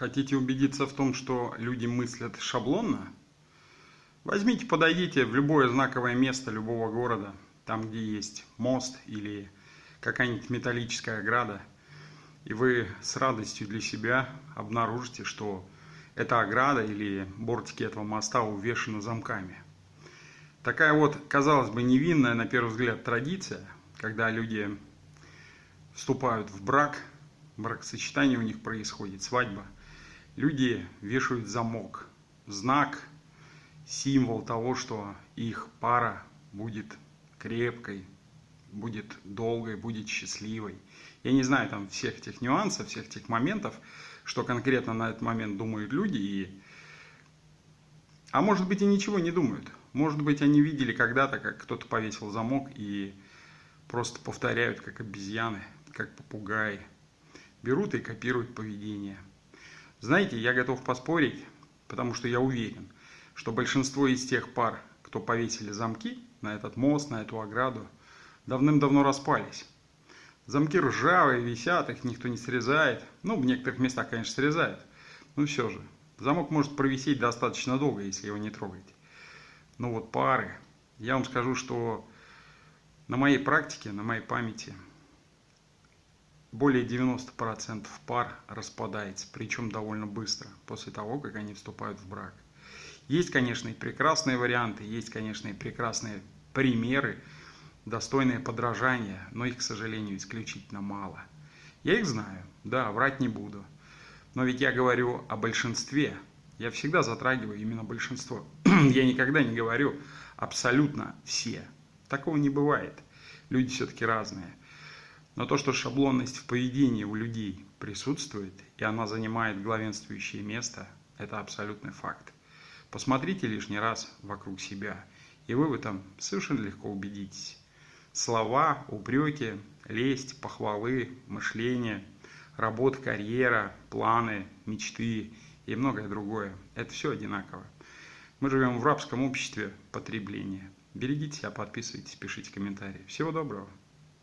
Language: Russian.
Хотите убедиться в том, что люди мыслят шаблонно? Возьмите, подойдите в любое знаковое место любого города, там, где есть мост или какая-нибудь металлическая ограда, и вы с радостью для себя обнаружите, что эта ограда или бортики этого моста увешаны замками. Такая вот, казалось бы, невинная на первый взгляд традиция, когда люди вступают в брак, бракосочетание у них происходит, свадьба, люди вешают замок, знак, символ того, что их пара будет крепкой, будет долгой, будет счастливой. Я не знаю там всех этих нюансов, всех этих моментов, что конкретно на этот момент думают люди. И... А может быть и ничего не думают. Может быть они видели когда-то, как кто-то повесил замок и просто повторяют, как обезьяны, как попугаи. Берут и копируют поведение. Знаете, я готов поспорить, потому что я уверен, что большинство из тех пар, кто повесили замки на этот мост, на эту ограду, давным-давно распались. Замки ржавые, висят, их никто не срезает. Ну, в некоторых местах, конечно, срезают. Но все же, замок может провисеть достаточно долго, если его не трогать. Но вот пары, я вам скажу, что на моей практике, на моей памяти, более 90% пар распадается, причем довольно быстро, после того, как они вступают в брак. Есть, конечно, и прекрасные варианты, есть, конечно, и прекрасные примеры, достойные подражания, но их, к сожалению, исключительно мало. Я их знаю, да, врать не буду. Но ведь я говорю о большинстве. Я всегда затрагиваю именно большинство. я никогда не говорю абсолютно все. Такого не бывает. Люди все-таки разные. Но то, что шаблонность в поведении у людей присутствует, и она занимает главенствующее место, это абсолютный факт. Посмотрите лишний раз вокруг себя, и вы в этом совершенно легко убедитесь. Слова, упреки, лесть, похвалы, мышление, работа, карьера, планы, мечты и многое другое. Это все одинаково. Мы живем в рабском обществе потребления. Берегите себя, подписывайтесь, пишите комментарии. Всего доброго.